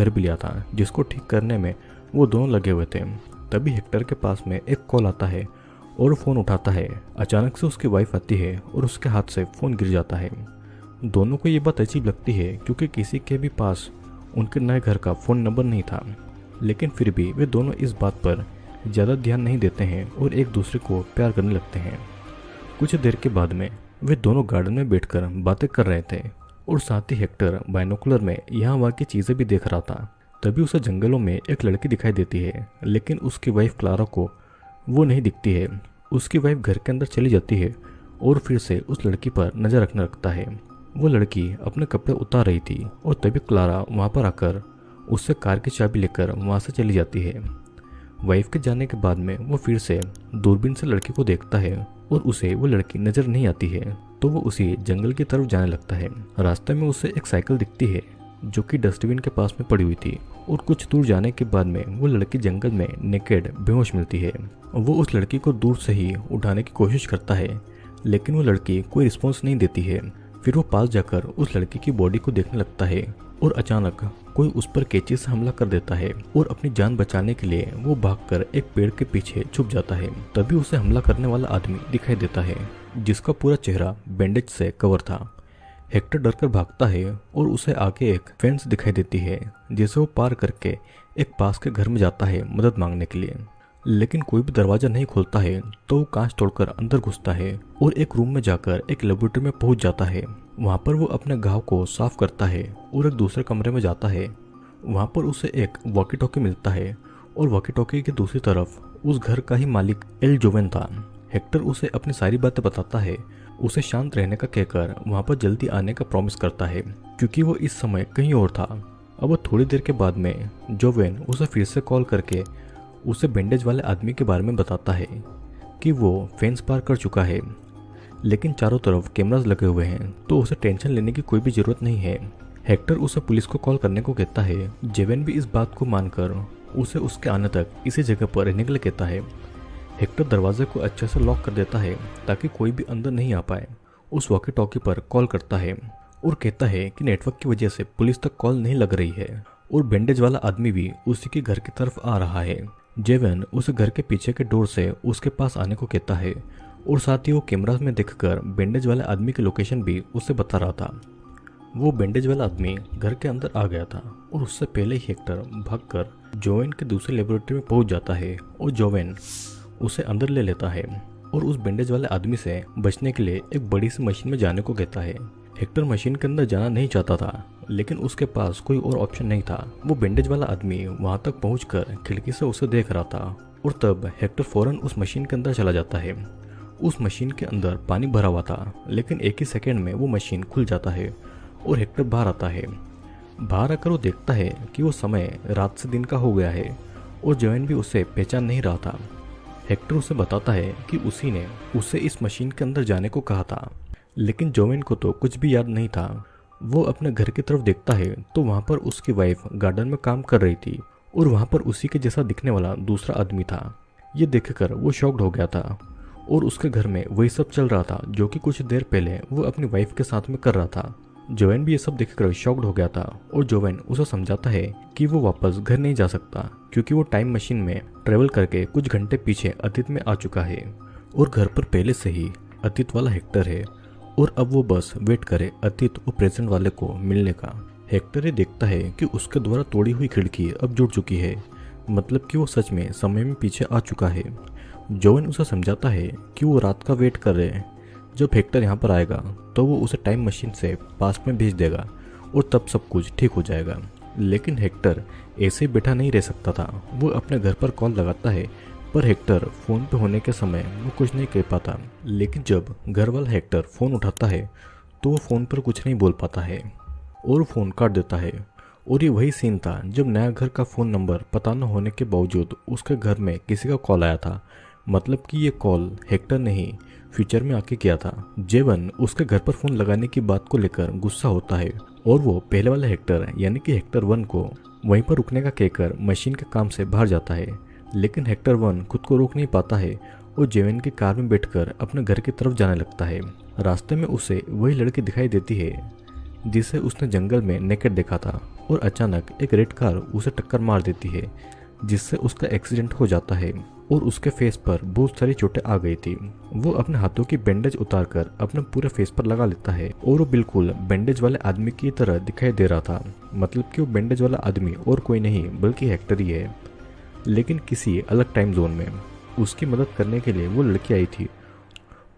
घर भी लिया था, जिसको ठीक करने में वो दोनों लगे हुए थे। तभी हेक्टर के पास में एक कॉल आता है और फ़ोन उठाता है। अचानक से उसकी वाइफ आती है और उसके हाथ से फ़ोन गिर जाता है। दोनों को ये बात अजीब लगती है, क्योंकि किसी के भी पास उनके नए घर का फ़ोन नंबर नहीं था। लेकिन फिर भी वे दोनों इस बात पर ज़्यादा ध्यान नहीं देते हैं और एक दूसरे को प्यार करने लगते हैं। कुछ देर के बाद में वे दोनों गार्डन में बैठकर बातें कर रहे थे। और साथ ही हेक्टर बाइनोकुलर में यहाँ वहाँ की चीज़ें भी देख रहा था। तभी उसे जंगलों में एक लड़की दिखाई देती है, लेकिन उसकी वाइफ क्लारा को वो नहीं दिखती है। उसकी वाइफ घर के अंदर चली जाती है और फिर से उस लड़की पर नज़र रखने लगता है। वो लड़की अपने कपड़े उतार रही थी और तभी क्लारा वहाँ पर आकर उससे कार की चाबी लेकर वहाँ से चली जाती है। वाइफ के जाने के बाद में वो फिर से दूरबीन से लड़की को देखता है और उसे वो लड़की नज़र नहीं आती है। तो वो उसी जंगल की तरफ़ जाने लगता है। रास्ते में उसे एक साइकिल दिखती है, जो कि डस्टबिन के पास में पड़ी हुई थी, और कुछ दूर जाने के बाद में वो लड़की जंगल में नेकेड बेहोश मिलती है। वो उस लड़की को दूर से ही उठाने की कोशिश करता है, लेकिन वो लड़की कोई रिस्पॉन्स नहीं देती है। फिर वो पास जाकर उस लड़की की बॉडी को देखने लगता है और अचानक कोई उस पर कैची से हमला कर देता है और अपनी जान बचाने के लिए वो भागकर एक पेड़ के पीछे छुप जाता है। तभी उसे हमला करने वाला आदमी दिखाई देता है, जिसका पूरा चेहरा बैंडेज से कवर था। हेक्टर डरकर भागता है और उसे आगे एक फेंस दिखाई देती है, जिसे वो पार करके एक पास के घर में जाता है मदद मांगने के लिए। लेकिन कोई भी दरवाज़ा नहीं खोलता है तो वो कांच तोड़कर अंदर घुसता है और एक रूम में जाकर एक लेबोरेटरी में पहुँच जाता है। वहाँ पर वो अपने घाव को साफ़ करता है और एक दूसरे कमरे में जाता है। वहाँ पर उसे एक वॉकी टॉकी मिलता है और वॉकी टॉकी की दूसरी तरफ़ उस घर का ही मालिक एल जोवेन था। हेक्टर उसे अपनी सारी बातें बताता है। उसे शांत रहने का कहकर वहाँ पर जल्दी आने का प्रॉमिस करता है, क्योंकि वो इस समय कहीं और था। अब थोड़ी देर के बाद में जोवेन उसे फिर से कॉल करके उसे बैंडेज वाले आदमी के बारे में बताता है कि वो फेंस पार कर चुका है। लेकिन चारों तरफ़ कैमराज लगे हुए हैं तो उसे टेंशन लेने की कोई भी ज़रूरत नहीं है। हेक्टर उसे पुलिस को कॉल करने को कहता है। जेवेन भी इस बात को मानकर उसे उसके आने तक इसी जगह पर रहने के लिए कहता है। हेक्टर दरवाजे को अच्छे से लॉक कर देता है, ताकि कोई भी अंदर नहीं आ पाए। उस वॉकी टॉकी पर कॉल करता है और कहता है कि नेटवर्क की वजह से पुलिस तक कॉल नहीं लग रही है और बैंडेज वाला आदमी भी उसी के घर की तरफ़ आ रहा है। जेवन उस घर के पीछे के डोर से उसके पास आने को कहता है और साथ ही वो कैमरा में देखकर बैंडेज वाले आदमी की लोकेशन भी उसे बता रहा था। वो बैंडेज वाला आदमी घर के अंदर आ गया था और उससे पहले ही हेक्टर भागकर जोवेन के दूसरे लेबोरेटरी में पहुँच जाता है और जोवेन उसे अंदर ले लेता है और उस बैंडेज वाले आदमी से बचने के लिए एक बड़ी सी मशीन में जाने को कहता है। हेक्टर मशीन के अंदर जाना नहीं चाहता था। लेकिन उसके पास कोई और ऑप्शन नहीं था। वो बैंडेज वाला आदमी वहाँ तक पहुंचकर खिड़की से उसे देख रहा था और तब हेक्टर फ़ौरन उस मशीन के अंदर चला जाता है। उस मशीन के अंदर पानी भरा हुआ था, लेकिन एक ही सेकेंड में वो मशीन खुल जाता है और हेक्टर बाहर आता है। बाहर आकर वो देखता है कि वो समय रात से दिन का हो गया है और जैन भी उसे पहचान नहीं रहा था। हेक्टर उसे बताता है कि उसी ने उसे इस मशीन के अंदर जाने को कहा था। लेकिन जोवेन को तो कुछ भी याद नहीं था। वो अपने घर की तरफ़ देखता है तो वहाँ पर उसकी वाइफ गार्डन में काम कर रही थी, और वहाँ पर उसी के जैसा दिखने वाला दूसरा आदमी था। ये देखकर वो शॉक्ड हो गया था, और उसके घर में वही सब चल रहा था, जो कि कुछ देर पहले वो अपनी वाइफ के साथ में कर रहा था। जोवेन भी ये सब देखकर शॉक्ड हो गया था, और जोवेन उसे समझाता है कि वो वापस घर नहीं जा सकता, क्योंकि वो टाइम मशीन में ट्रेवल करके कुछ घंटे पीछे अतीत में आ चुका है, और घर पर पहले से ही अतीत वाला हेक्टर है। और अब वो बस वेट करे अतीत और प्रेजेंट वाले को मिलने का। हेक्टर ये देखता है कि उसके द्वारा तोड़ी हुई खिड़की अब जुड़ चुकी है। मतलब कि वो सच में समय में पीछे आ चुका है। जोवन उसे समझाता है कि वो रात का वेट कर रहे हैं। जब हेक्टर यहाँ पर आएगा तो वो उसे टाइम मशीन से पास में भेज देगा और तब सब कुछ ठीक हो जाएगा। लेकिन हेक्टर ऐसे बैठा नहीं रह सकता था। वो अपने घर पर कॉल लगाता है पर हेक्टर फ़ोन पे होने के समय वो कुछ नहीं कह पाता। लेकिन जब घर वाला हेक्टर फ़ोन उठाता है तो वो फ़ोन पर कुछ नहीं बोल पाता है और फ़ोन काट देता है। और ये वही सीन था जब नया घर का फ़ोन नंबर पता न होने के बावजूद उसके घर में किसी का कॉल आया था। मतलब कि ये कॉल हेक्टर ने ही फ्यूचर में आके किया था। जेवन उसके घर पर फ़ोन लगाने की बात को लेकर गुस्सा होता है और वो पहले वाले हेक्टर, यानी कि हेक्टर वन को वहीं पर रुकने का कहकर मशीन के काम से बाहर जाता है। लेकिन हेक्टर वन खुद को रोक नहीं पाता है और जेवन की कार में बैठकर अपने घर की तरफ़ जाने लगता है। रास्ते में उसे वही लड़की दिखाई देती है, जिसे उसने जंगल में नेकेट देखा था और अचानक एक रेड कार उसे टक्कर मार देती है, जिससे उसका एक्सीडेंट हो जाता है और उसके फेस पर बहुत सारी चोटें आ गई थी। वो अपने हाथों की बैंडेज उतारकर अपने पूरे फेस पर लगा लेता है और वो बिल्कुल बैंडेज वाले आदमी की तरह दिखाई दे रहा था। मतलब कि वो बैंडेज वाला आदमी और कोई नहीं, बल्कि हेक्टर ही है। लेकिन किसी अलग टाइम जोन में उसकी मदद करने के लिए वो लड़की आई थी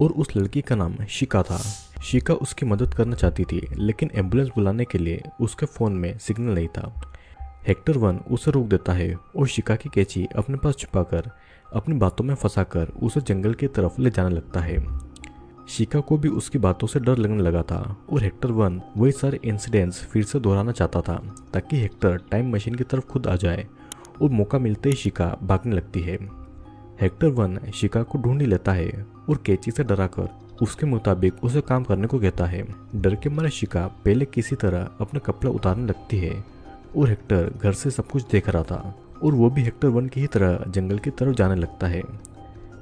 और उस लड़की का नाम शिका था। शिका उसकी मदद करना चाहती थी, लेकिन एंबुलेंस बुलाने के लिए उसके फ़ोन में सिग्नल नहीं था। हेक्टर वन उसे रोक देता है और शिका की कैची अपने पास छुपाकर अपनी बातों में फंसाकर उसे जंगल की तरफ़ ले जाने लगता है। शिका को भी उसकी बातों से डर लगने लगा था और हेक्टर वन वही सारे इंसिडेंट्स फिर से दोहराना चाहता था, ताकि हेक्टर टाइम मशीन की तरफ़ खुद आ जाए और मौका मिलते ही शिका भागने लगती है। हेक्टर वन शिका को ढूंढ लेता है और कैची से डराकर उसके मुताबिक उसे काम करने को कहता है। डर के मारे शिका पहले किसी तरह अपना कपड़ा उतारने लगती है और हेक्टर घर से सब कुछ देख रहा था और वो भी हेक्टर वन की ही तरह जंगल की तरफ़ जाने लगता है।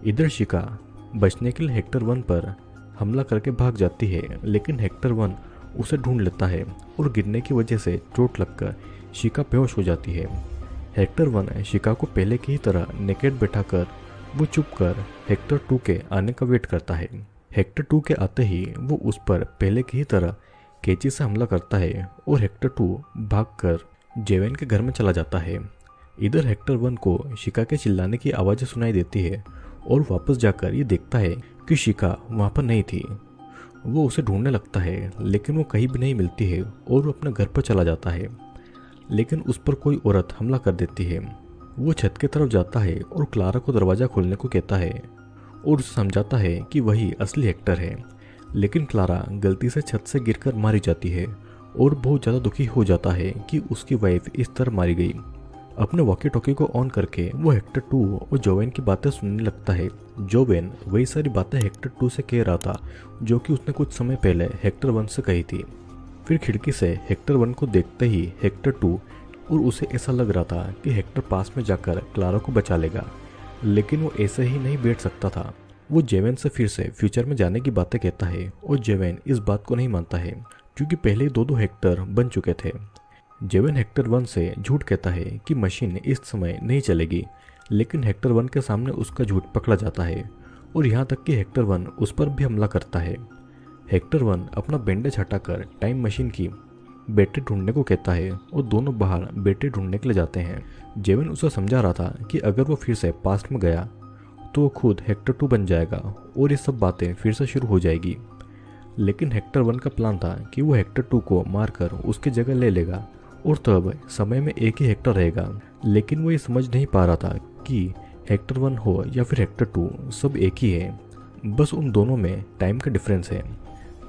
इधर शिका बचने के लिए हेक्टर वन पर हमला करके भाग जाती है, लेकिन हेक्टर वन उसे ढूंढ लेता है और गिरने की वजह से चोट लगकर शिका बेहोश हो जाती है। हेक्टर वन शिका को पहले की ही तरह नेकेट बैठाकर, वो चुप कर हेक्टर टू के आने का वेट करता है। हेक्टर टू के आते ही वो उस पर पहले की ही तरह कैची से हमला करता है और हेक्टर टू भागकर जेवेन के घर में चला जाता है। इधर हेक्टर वन को शिका के चिल्लाने की आवाज़ें सुनाई देती है और वापस जाकर ये देखता है कि शिका वहाँ पर नहीं थी। वो उसे ढूँढने लगता है, लेकिन वो कहीं भी नहीं मिलती है और वो अपने घर पर चला जाता है। लेकिन उस पर कोई औरत हमला कर देती है। वो छत की तरफ़ जाता है और क्लारा को दरवाज़ा खोलने को कहता है और उसे समझाता है कि वही असली एक्टर है। लेकिन क्लारा गलती से छत से गिरकर मारी जाती है और बहुत ज़्यादा दुखी हो जाता है कि उसकी वाइफ इस तरह मारी गई। अपने वॉकी टॉकी को ऑन करके वो हेक्टर टू और जोवेन की बातें सुनने लगता है। जोवेन वही सारी बातें हेक्टर टू से कह रहा था, जो कि उसने कुछ समय पहले हेक्टर वन से कही थी। फिर खिड़की से हेक्टर वन को देखते ही हेक्टर टू और उसे ऐसा लग रहा था कि हेक्टर पास में जाकर क्लारा को बचा लेगा। लेकिन वो ऐसे ही नहीं बैठ सकता था। वो जेवेन से फिर से फ्यूचर में जाने की बातें कहता है और जेवेन इस बात को नहीं मानता है, क्योंकि पहले दो दो हेक्टर बन चुके थे। जेवेन हेक्टर वन से झूठ कहता है कि मशीन इस समय नहीं चलेगी, लेकिन हेक्टर वन के सामने उसका झूठ पकड़ा जाता है और यहाँ तक कि हेक्टर वन उस पर भी हमला करता है। हेक्टर वन अपना बैंडेज हटाकर टाइम मशीन की बैटरी ढूँढने को कहता है और दोनों बाहर बैटरी ढूँढने के लिए जाते हैं। जेवन उसे समझा रहा था कि अगर वो फिर से पास्ट में गया तो वो खुद हेक्टर टू बन जाएगा और ये सब बातें फिर से शुरू हो जाएगी। लेकिन हेक्टर वन का प्लान था कि वो हेक्टर टू को मारकर उसकी जगह ले लेगा और तब समय में एक ही हेक्टर रहेगा। लेकिन वो ये समझ नहीं पा रहा था कि हेक्टर वन हो या फिर हेक्टर टू, सब एक ही है। बस उन दोनों में टाइम का डिफरेंस है।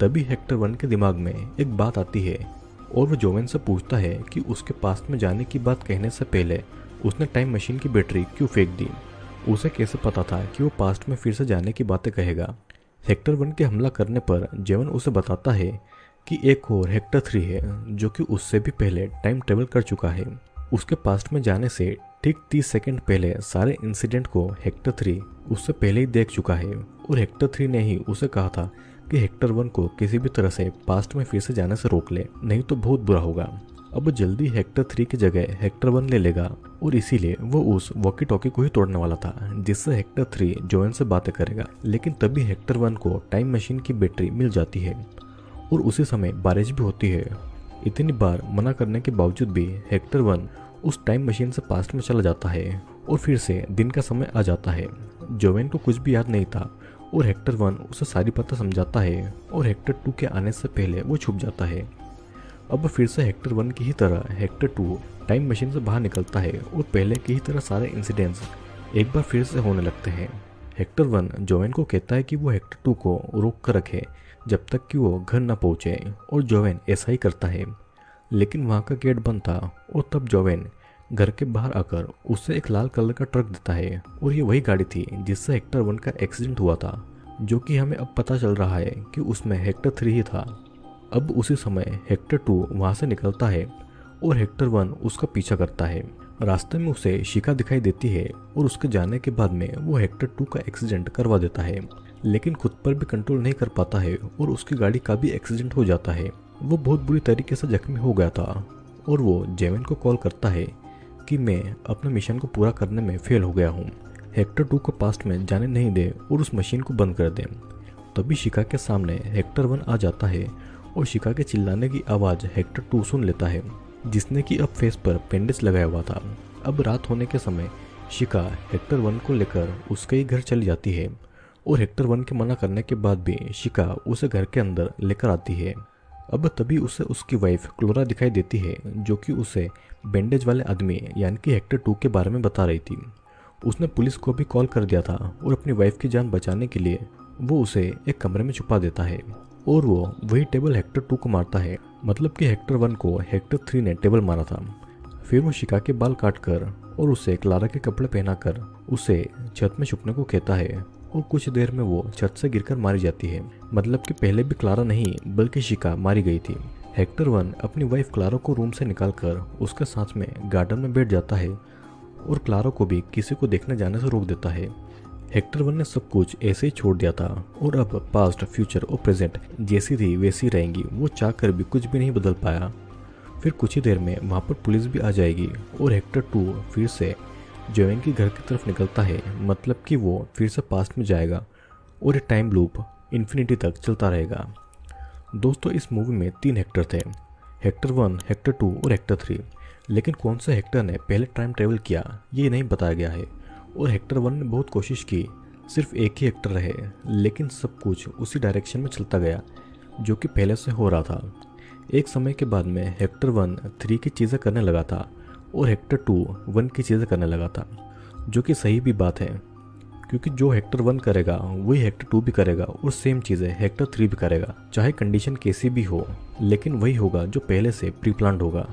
तभी हेक्टर वन के दिमाग में एक बात आती है और वो जोवेन से पूछता है कि उसके पास में जाने की बात कहने से पहले उसने टाइम मशीन की बैटरी क्यों फेंक दी? उसे कैसे पता था कि वो पास्ट में फिर से जाने की बातें कहेगा? हेक्टर वन के हमला करने पर जेवन उसे बताता है कि एक और हेक्टर थ्री है, जो कि उससे भी पहले टाइम ट्रेवल कर चुका है। उसके पास्ट में जाने से ठीक तीस सेकंड पहले सारे इंसिडेंट को हेक्टर थ्री उससे पहले ही देख चुका है और हेक्टर थ्री ने ही उसे कहा था कि हेक्टर वन को किसी भी तरह से पास्ट में फिर से जाने से रोक ले, नहीं तो बहुत बुरा होगा। अब जल्दी हेक्टर थ्री की जगह हेक्टर वन ले लेगा, और इसीलिए वो उस वॉकी टॉकी को ही तोड़ने वाला था, जिससे हेक्टर थ्री जोएन से बातें करेगा। लेकिन तभी हेक्टर वन को टाइम मशीन की बैटरी मिल जाती है, और उसी समय बारिश भी होती है। इतनी बार मना करने के बावजूद भी हेक्टर वन उस टाइम मशीन से पास्ट में चला जाता है, और फिर से दिन का समय आ जाता है। जोवेन को कुछ भी याद नहीं था और हेक्टर वन उसे सारी पता समझाता है और हेक्टर टू के आने से पहले वो छुप जाता है। अब फिर से हेक्टर वन की ही तरह हेक्टर टू टाइम मशीन से बाहर निकलता है और पहले की ही तरह सारे इंसिडेंट्स एक बार फिर से होने लगते हैं। हेक्टर वन जोवेन को कहता है कि वो हेक्टर टू को रोक कर रखे जब तक कि वो घर न पहुँचे और जोवेन ऐसा ही करता है। लेकिन वहाँ का गेट बंद था और तब जोवेन घर के बाहर आकर उसे एक लाल कलर का ट्रक देता है और ये वही गाड़ी थी जिससे हेक्टर वन का एक्सीडेंट हुआ था, जो कि हमें अब पता चल रहा है कि उसमें हेक्टर थ्री ही था। अब उसी समय हेक्टर टू वहाँ से निकलता है और हेक्टर वन उसका पीछा करता है। रास्ते में उसे शिका दिखाई देती है और उसके जाने के बाद में वो हेक्टर टू का एक्सीडेंट करवा देता है, लेकिन खुद पर भी कंट्रोल नहीं कर पाता है और उसकी गाड़ी का भी एक्सीडेंट हो जाता है। वो बहुत बुरी तरीके से जख्मी हो गया था और वो जेवन को कॉल करता है कि मैं अपने मिशन को पूरा करने में फेल हो गया हूँ। हेक्टर टू को पास्ट में जाने नहीं दे और उस मशीन को बंद कर दे। तभी शिका के सामने हेक्टर वन आ जाता है और शिका के चिल्लाने की आवाज़ हेक्टर टू सुन लेता है, जिसने कि अब फेस पर पेंडेज लगाया हुआ था। अब रात होने के समय शिका हेक्टर वन को लेकर उसके ही घर चली जाती है और हेक्टर वन के मना करने के बाद भी शिका उसे घर के अंदर लेकर आती है। अब तभी उसे उसकी वाइफ क्लोरा दिखाई देती है, जो कि उसे बैंडेज वाले आदमी, यानी कि हेक्टर टू के बारे में बता रही थी। उसने पुलिस को भी कॉल कर दिया था और अपनी वाइफ की जान बचाने के लिए वो उसे एक कमरे में छुपा देता है। और वो वही टेबल हेक्टर टू को मारता है मतलब कि हेक्टर वन को हेक्टर थ्री ने टेबल मारा था। फिर वो शिका के बाल काट कर और उसे क्लारा के कपड़े पहनाकर उसे छत में छुपने को कहता है। और कुछ देर में वो छत से गिरकर मारी जाती है। मतलब कि पहले भी क्लारा नहीं, बल्कि शिका मारी गई थी। हेक्टर वन अपनी वाइफ क्लारा को रूम से निकालकर उसके साथ में गार्डन में बैठ जाता है और क्लारा को भी किसी को देखने जाने से रोक देता है। हेक्टर वन ने सब कुछ ऐसे ही छोड़ दिया था और अब पास्ट फ्यूचर और प्रेजेंट जैसी थी, वैसी रहेंगी। वो चाह कर भी कुछ भी नहीं बदल पाया। फिर कुछ ही देर में वहाँ पर पुलिस भी आ जाएगी और हेक्टर टू फिर से जोएन के घर की तरफ़ निकलता है मतलब कि वो फिर से पास्ट में जाएगा और ये टाइम लूप इन्फिनिटी तक चलता रहेगा। दोस्तों, इस मूवी में तीन हेक्टर थे। हेक्टर वन हेक्टर टू और हेक्टर थ्री लेकिन कौन सा हेक्टर ने पहले टाइम ट्रेवल किया, ये नहीं बताया गया है। और हेक्टर वन ने बहुत कोशिश की, सिर्फ़ एक ही हेक्टर रहे, लेकिन सब कुछ उसी डायरेक्शन में चलता गया, जो कि पहले से हो रहा था। एक समय के बाद में हेक्टर वन थ्री की चीज़ें करने लगा था और हेक्टर टू वन की चीज़ें करने लगा था, जो कि सही भी बात है, क्योंकि जो हेक्टर वन करेगा, वही हेक्टर टू भी करेगा और सेम चीज़ें हेक्टर थ्री भी करेगा, चाहे कंडीशन कैसी भी हो, लेकिन वही होगा जो पहले से प्री प्लान होगा।